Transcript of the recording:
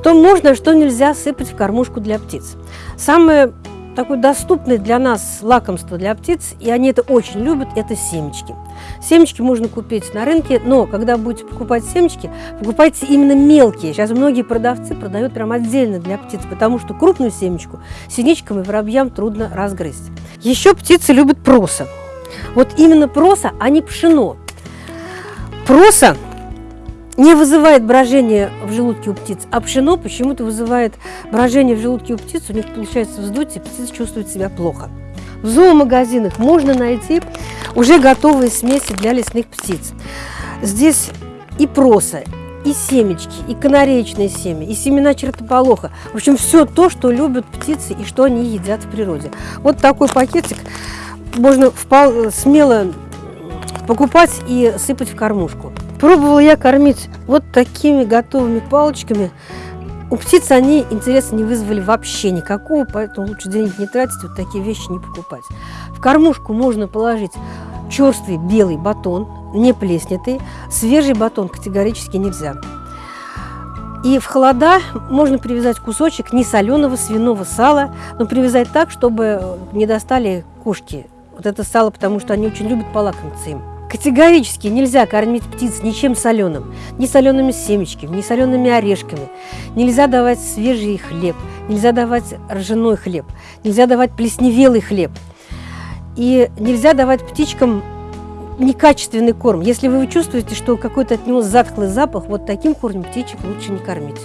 Что можно, что нельзя сыпать в кормушку для птиц. Самое такое доступное для нас лакомство для птиц, и они это очень любят, это семечки. Семечки можно купить на рынке, но когда будете покупать семечки, покупайте именно мелкие. Сейчас многие продавцы продают прям отдельно для птиц, потому что крупную семечку синичкам и воробьям трудно разгрызть. Еще птицы любят проса. Вот именно проса, а не пшено. Проса не вызывает брожение в желудке у птиц, а пшено почему-то вызывает брожение в желудке у птиц, у них получается вздутие, птицы чувствуют себя плохо. В зоомагазинах можно найти уже готовые смеси для лесных птиц. Здесь и проса, и семечки, и канареечные семя, и семена чертополоха. В общем, все то, что любят птицы и что они едят в природе. Вот такой пакетик можно смело покупать и сыпать в кормушку. Пробовала я кормить вот такими готовыми палочками. У птиц они интереса не вызвали вообще никакого, поэтому лучше денег не тратить, вот такие вещи не покупать. В кормушку можно положить черствый белый батон, не плеснятый, свежий батон категорически нельзя. И в холода можно привязать кусочек несоленого свиного сала, но привязать так, чтобы не достали кошки. Вот это сало, потому что они очень любят полакомиться им. Категорически нельзя кормить птиц ничем соленым, ни солеными семечками, ни солеными орешками. Нельзя давать свежий хлеб, нельзя давать ржаной хлеб, нельзя давать плесневелый хлеб. И нельзя давать птичкам некачественный корм. Если вы чувствуете, что какой-то от него затхлый запах, вот таким кормом птичек лучше не кормить.